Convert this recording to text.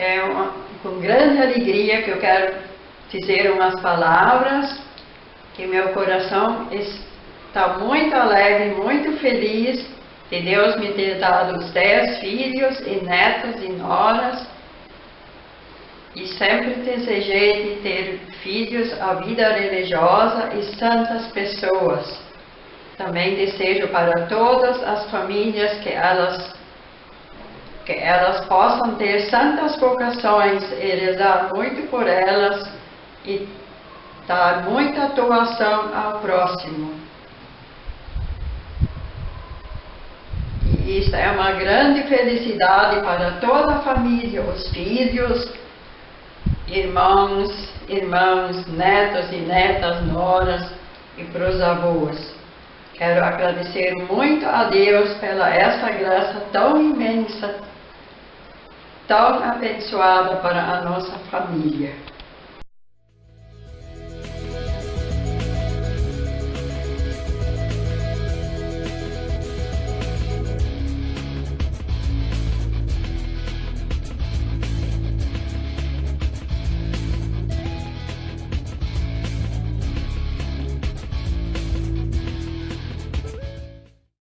é uma, com grande alegria que eu quero dizer umas palavras que meu coração está muito alegre, muito feliz de Deus me ter dado os dez filhos e netos e noras e sempre desejei de ter filhos a vida religiosa e santas pessoas. Também desejo para todas as famílias que elas que elas possam ter santas vocações e rezar muito por elas e dar muita atuação ao próximo. E isso é uma grande felicidade para toda a família, os filhos, irmãos, irmãos, netos e netas, noras e para os avós. Quero agradecer muito a Deus pela essa graça tão imensa, tão abençoada para a nossa família.